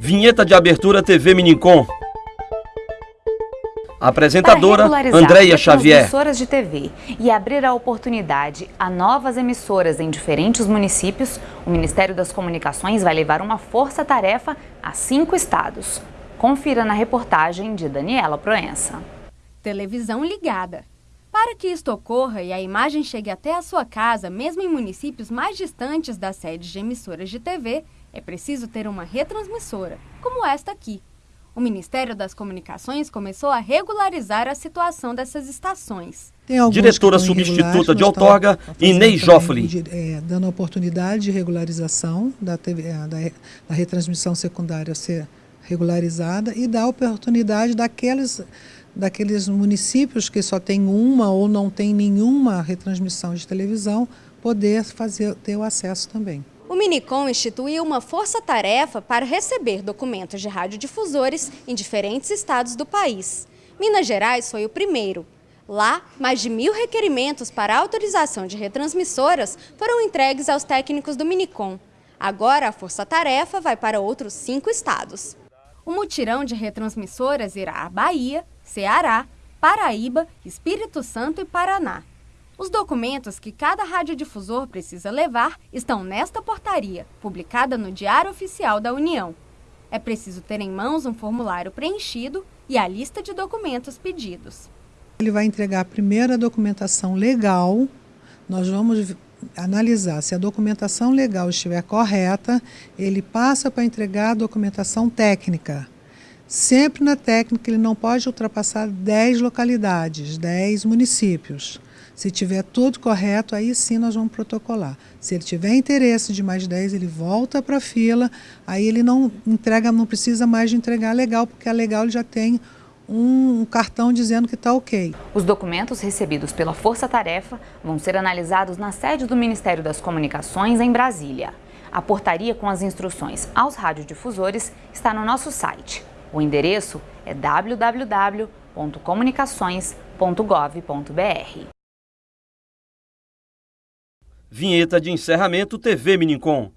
Vinheta de abertura TV Minicom. Apresentadora Andréia Xavier. emissoras de TV e abrir a oportunidade a novas emissoras em diferentes municípios, o Ministério das Comunicações vai levar uma força-tarefa a cinco estados. Confira na reportagem de Daniela Proença. Televisão ligada. Para que isto ocorra e a imagem chegue até a sua casa, mesmo em municípios mais distantes das sedes de emissoras de TV, é preciso ter uma retransmissora, como esta aqui. O Ministério das Comunicações começou a regularizar a situação dessas estações. Diretora substituta de outorga, Inês Joffoli. É, dando oportunidade de regularização da, TV, é, da, da retransmissão secundária ser regularizada e dá oportunidade daqueles, daqueles municípios que só tem uma ou não tem nenhuma retransmissão de televisão poder fazer, ter o acesso também. O Minicom instituiu uma força-tarefa para receber documentos de radiodifusores em diferentes estados do país. Minas Gerais foi o primeiro. Lá, mais de mil requerimentos para autorização de retransmissoras foram entregues aos técnicos do Minicom. Agora, a força-tarefa vai para outros cinco estados. O mutirão de retransmissoras irá a Bahia, Ceará, Paraíba, Espírito Santo e Paraná. Os documentos que cada radiodifusor precisa levar estão nesta portaria, publicada no Diário Oficial da União. É preciso ter em mãos um formulário preenchido e a lista de documentos pedidos. Ele vai entregar a primeira documentação legal, nós vamos analisar se a documentação legal estiver correta, ele passa para entregar a documentação técnica. Sempre na técnica ele não pode ultrapassar 10 localidades, 10 municípios. Se tiver tudo correto, aí sim nós vamos protocolar. Se ele tiver interesse de mais 10, ele volta para a fila, aí ele não entrega, não precisa mais de entregar legal, porque a legal ele já tem um cartão dizendo que está ok. Os documentos recebidos pela Força Tarefa vão ser analisados na sede do Ministério das Comunicações em Brasília. A portaria com as instruções aos radiodifusores está no nosso site. O endereço é www.comunicações.gov.br. Vinheta de encerramento TV Minicom.